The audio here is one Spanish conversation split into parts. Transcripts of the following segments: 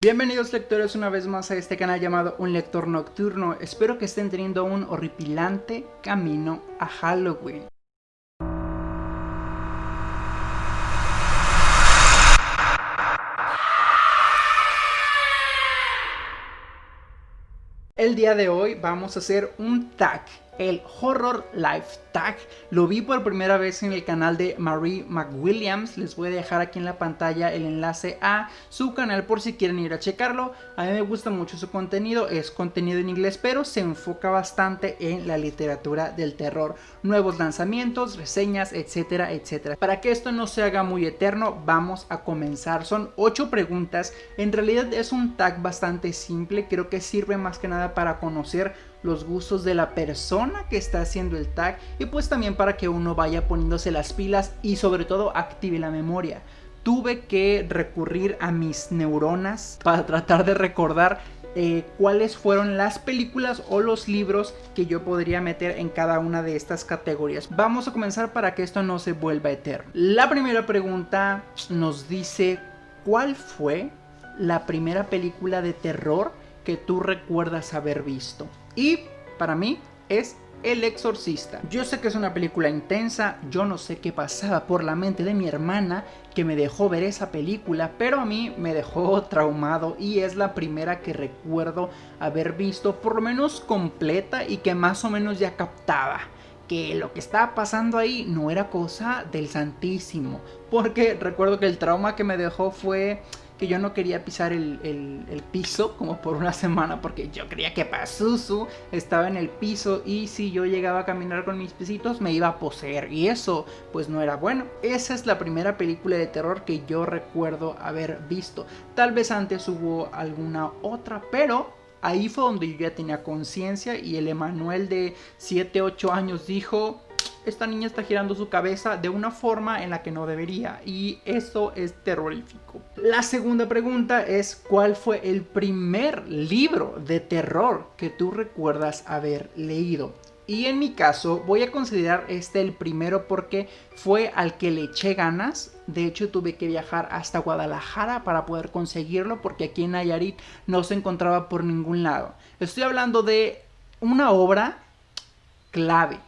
Bienvenidos lectores una vez más a este canal llamado Un Lector Nocturno. Espero que estén teniendo un horripilante camino a Halloween. El día de hoy vamos a hacer un tag, el Horror Life Tag. Lo vi por primera vez en el canal de Marie McWilliams. Les voy a dejar aquí en la pantalla el enlace a su canal por si quieren ir a checarlo. A mí me gusta mucho su contenido, es contenido en inglés, pero se enfoca bastante en la literatura del terror. Nuevos lanzamientos, reseñas, etcétera, etcétera. Para que esto no se haga muy eterno, vamos a comenzar. Son 8 preguntas. En realidad es un tag bastante simple. Creo que sirve más que nada para conocer los gustos de la persona que está haciendo el tag y pues también para que uno vaya poniéndose las pilas y sobre todo active la memoria. Tuve que recurrir a mis neuronas para tratar de recordar eh, cuáles fueron las películas o los libros que yo podría meter en cada una de estas categorías. Vamos a comenzar para que esto no se vuelva eterno. La primera pregunta nos dice ¿cuál fue la primera película de terror que tú recuerdas haber visto? Y para mí es el Exorcista. Yo sé que es una película intensa, yo no sé qué pasaba por la mente de mi hermana que me dejó ver esa película, pero a mí me dejó traumado y es la primera que recuerdo haber visto por lo menos completa y que más o menos ya captaba que lo que estaba pasando ahí no era cosa del Santísimo, porque recuerdo que el trauma que me dejó fue que yo no quería pisar el, piso como por una semana porque yo creía que Pazuzu estaba en el piso y si yo llegaba a caminar con mis pisitos me iba a poseer y eso pues no era bueno. Esa es la primera película de terror que yo recuerdo haber visto. Tal vez antes hubo alguna otra, pero ahí fue donde yo ya tenía conciencia y el Emanuel de 7, 8 años dijo esta niña está girando su cabeza de una forma en la que no debería y eso es terrorífico. La segunda pregunta es ¿cuál fue el primer libro de terror que tú recuerdas haber leído? Y en mi caso voy a considerar este el primero porque fue al que le eché ganas. De hecho tuve que viajar hasta Guadalajara para poder conseguirlo porque aquí en Nayarit no se encontraba por ningún lado. Estoy hablando de una obra clave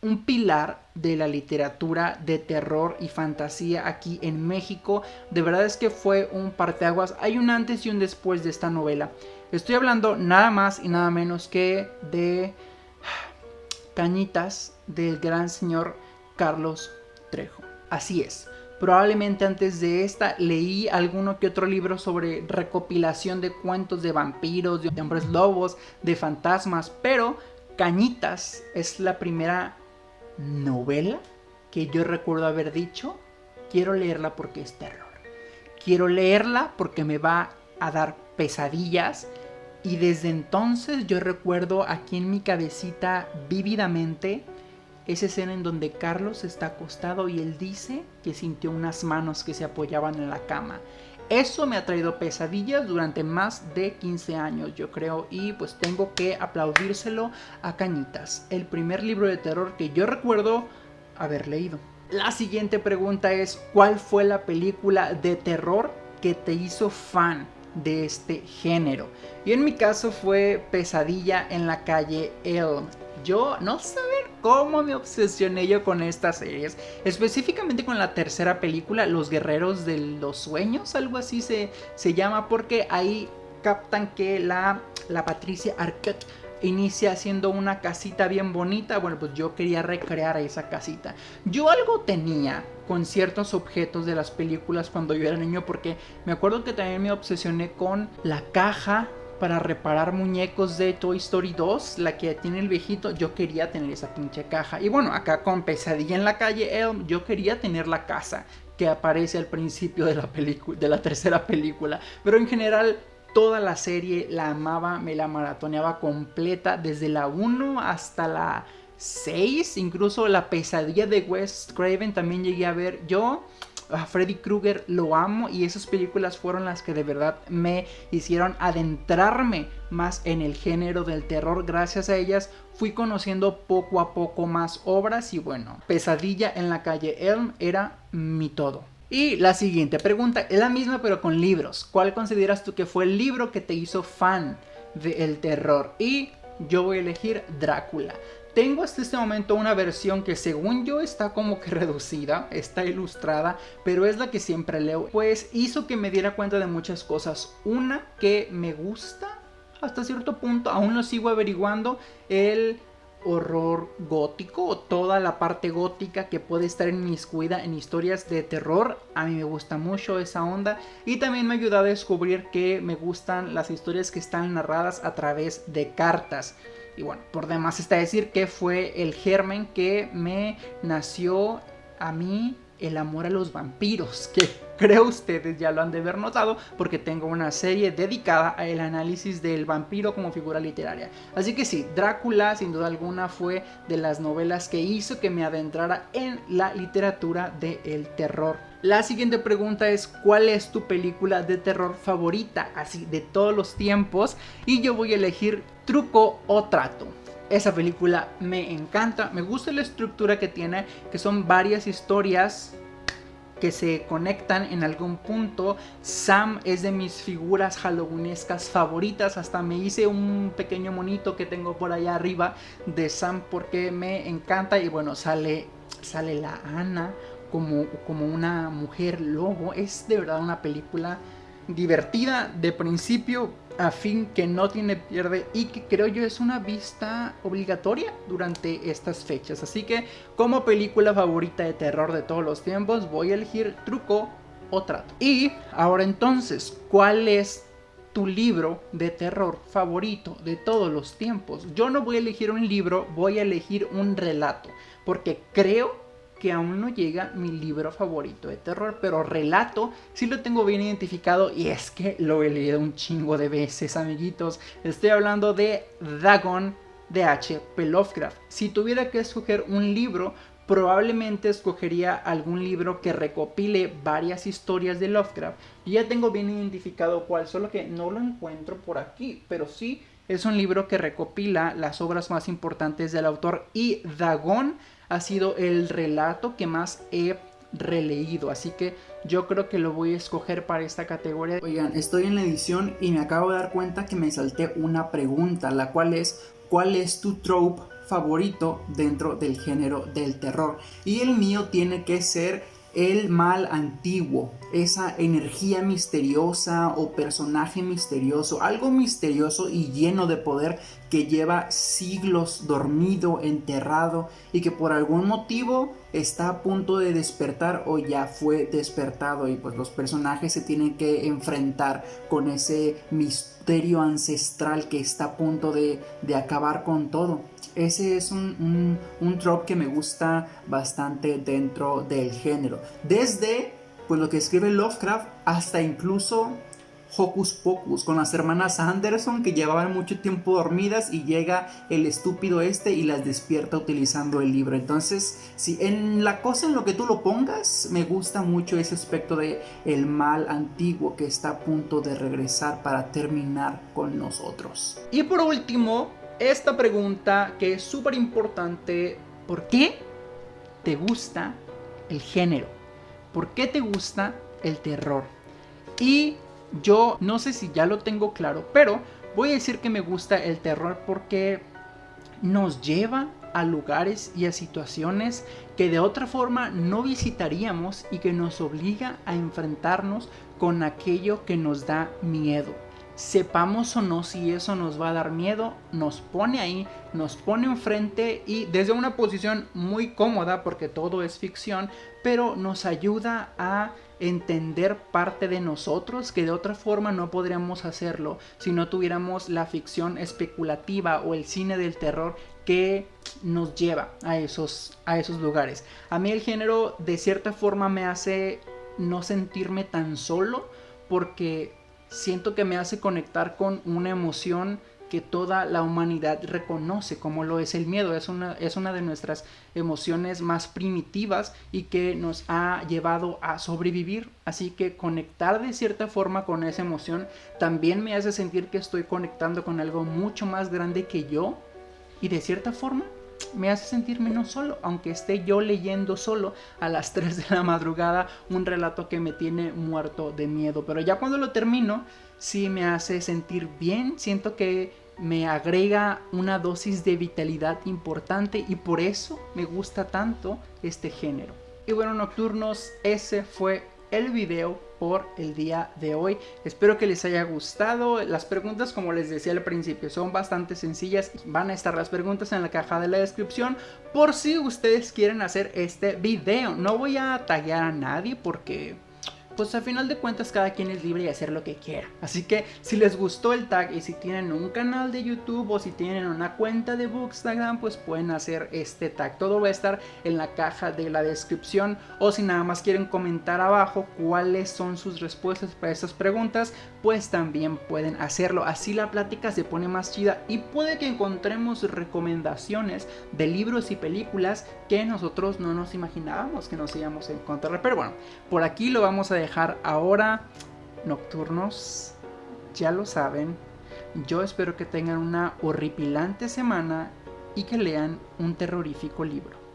un pilar de la literatura de terror y fantasía aquí en México. De verdad es que fue un parteaguas. Hay un antes y un después de esta novela. Estoy hablando nada más y nada menos que de Cañitas del gran señor Carlos Trejo. Así es. Probablemente antes de esta leí alguno que otro libro sobre recopilación de cuentos de vampiros, de hombres lobos, de fantasmas, pero Cañitas es la primera novela que yo recuerdo haber dicho, quiero leerla porque es terror. Quiero leerla porque me va a dar pesadillas y desde entonces yo recuerdo aquí en mi cabecita vívidamente esa escena en donde Carlos está acostado y él dice que sintió unas manos que se apoyaban en la cama. Eso me ha traído pesadillas durante más de 15 años, yo creo, y pues tengo que aplaudírselo a Cañitas, el primer libro de terror que yo recuerdo haber leído. La siguiente pregunta es, ¿cuál fue la película de terror que te hizo fan de este género? Y en mi caso fue Pesadilla en la calle Elm. Yo no saber cómo me obsesioné yo con estas series. Específicamente con la tercera película, Los Guerreros de los Sueños, algo así se, se llama, porque ahí captan que la, la Patricia Arquette inicia haciendo una casita bien bonita. Bueno, pues yo quería recrear esa casita. Yo algo tenía con ciertos objetos de las películas cuando yo era niño porque me acuerdo que también me obsesioné con la caja para reparar muñecos de Toy Story 2, la que tiene el viejito, yo quería tener esa pinche caja. Y bueno, acá con Pesadilla en la calle Elm, yo quería tener la casa que aparece al principio de la de la tercera película. Pero en general, toda la serie la amaba, me la maratoneaba completa, desde la 1 hasta la 6, incluso la pesadilla de Wes Craven también llegué a ver. Yo a Freddy Krueger lo amo y esas películas fueron las que de verdad me hicieron adentrarme más en el género del terror. Gracias a ellas fui conociendo poco a poco más obras y bueno, Pesadilla en la calle Elm era mi todo. Y la siguiente pregunta es la misma pero con libros. ¿Cuál consideras tú que fue el libro que te hizo fan del terror? Y yo voy a elegir Drácula. Tengo hasta este momento una versión que según yo está como que reducida, está ilustrada, pero es la que siempre leo. Pues hizo que me diera cuenta de muchas cosas. Una que me gusta hasta cierto punto, aún lo sigo averiguando, el horror gótico o toda la parte gótica que puede estar en mis cuida en historias de terror. A mí me gusta mucho esa onda y también me ayuda a descubrir que me gustan las historias que están narradas a través de cartas. Y bueno, por demás está decir que fue el germen que me nació a mí el amor a los vampiros, que creo ustedes ya lo han de haber notado porque tengo una serie dedicada al análisis del vampiro como figura literaria. Así que sí, Drácula sin duda alguna fue de las novelas que hizo que me adentrara en la literatura del terror. La siguiente pregunta es ¿cuál es tu película de terror favorita? Así de todos los tiempos y yo voy a elegir Truco o Trato. Esa película me encanta, me gusta la estructura que tiene, que son varias historias que se conectan en algún punto. Sam es de mis figuras halloweenescas favoritas. Hasta me hice un pequeño monito que tengo por allá arriba de Sam porque me encanta. Y bueno, sale, sale la Ana como, como una mujer lobo. Es de verdad una película divertida de principio a fin que no tiene pierde y que creo yo es una vista obligatoria durante estas fechas. Así que como película favorita de terror de todos los tiempos voy a elegir Truco o Trato. Y ahora entonces, ¿cuál es tu libro de terror favorito de todos los tiempos? Yo no voy a elegir un libro, voy a elegir un relato, porque creo que aún no llega mi libro favorito de terror, pero relato sí lo tengo bien identificado y es que lo he leído un chingo de veces, amiguitos. Estoy hablando de Dagon de H.P. Lovecraft. Si tuviera que escoger un libro, probablemente escogería algún libro que recopile varias historias de Lovecraft. Y ya tengo bien identificado cuál, solo que no lo encuentro por aquí, pero sí es un libro que recopila las obras más importantes del autor y Dagon ha sido el relato que más he releído. Así que yo creo que lo voy a escoger para esta categoría. Oigan, estoy en la edición y me acabo de dar cuenta que me salté una pregunta, la cual es ¿cuál es tu trope favorito dentro del género del terror? Y el mío tiene que ser el mal antiguo, esa energía misteriosa o personaje misterioso, algo misterioso y lleno de poder que lleva siglos dormido, enterrado y que por algún motivo está a punto de despertar o ya fue despertado. Y pues los personajes se tienen que enfrentar con ese misterio ancestral que está a punto de, acabar con todo. Ese es un, un, trope que me gusta bastante dentro del género. Desde pues lo que escribe Lovecraft hasta incluso Hocus Pocus con las hermanas Anderson que llevaban mucho tiempo dormidas y llega el estúpido este y las despierta utilizando el libro. Entonces, si en la cosa en lo que tú lo pongas, me gusta mucho ese aspecto de el mal antiguo que está a punto de regresar para terminar con nosotros. Y por último, esta pregunta que es súper importante, ¿por qué te gusta el género? ¿Por qué te gusta el terror? Y yo no sé si ya lo tengo claro, pero voy a decir que me gusta el terror porque nos lleva a lugares y a situaciones que de otra forma no visitaríamos y que nos obliga a enfrentarnos con aquello que nos da miedo. Sepamos o no si eso nos va a dar miedo, nos pone ahí, nos pone enfrente y desde una posición muy cómoda porque todo es ficción, pero nos ayuda a entender parte de nosotros que de otra forma no podríamos hacerlo si no tuviéramos la ficción especulativa o el cine del terror que nos lleva a esos, a esos lugares. A mí el género de cierta forma me hace no sentirme tan solo porque siento que me hace conectar con una emoción que toda la humanidad reconoce como lo es el miedo. Es una, es una de nuestras emociones más primitivas y que nos ha llevado a sobrevivir. Así que conectar de cierta forma con esa emoción también me hace sentir que estoy conectando con algo mucho más grande que yo y de cierta forma me hace sentir menos solo, aunque esté yo leyendo solo a las 3 de la madrugada un relato que me tiene muerto de miedo. Pero ya cuando lo termino, sí me hace sentir bien, siento que me agrega una dosis de vitalidad importante y por eso me gusta tanto este género. Y bueno, nocturnos, ese fue el video por el día de hoy. Espero que les haya gustado. Las preguntas, como les decía al principio, son bastante sencillas. Van a estar las preguntas en la caja de la descripción por si ustedes quieren hacer este video. No voy a taggear a nadie porque pues a final de cuentas cada quien es libre de hacer lo que quiera. Así que si les gustó el tag y si tienen un canal de YouTube o si tienen una cuenta de Bookstagram, pues pueden hacer este tag. Todo va a estar en la caja de la descripción o si nada más quieren comentar abajo cuáles son sus respuestas para estas preguntas, pues también pueden hacerlo. Así la plática se pone más chida y puede que encontremos recomendaciones de libros y películas que nosotros no nos imaginábamos que nos íbamos a encontrar. Pero bueno, por aquí lo vamos a dejar dejar ahora nocturnos. Ya lo saben. Yo espero que tengan una horripilante semana y que lean un terrorífico libro.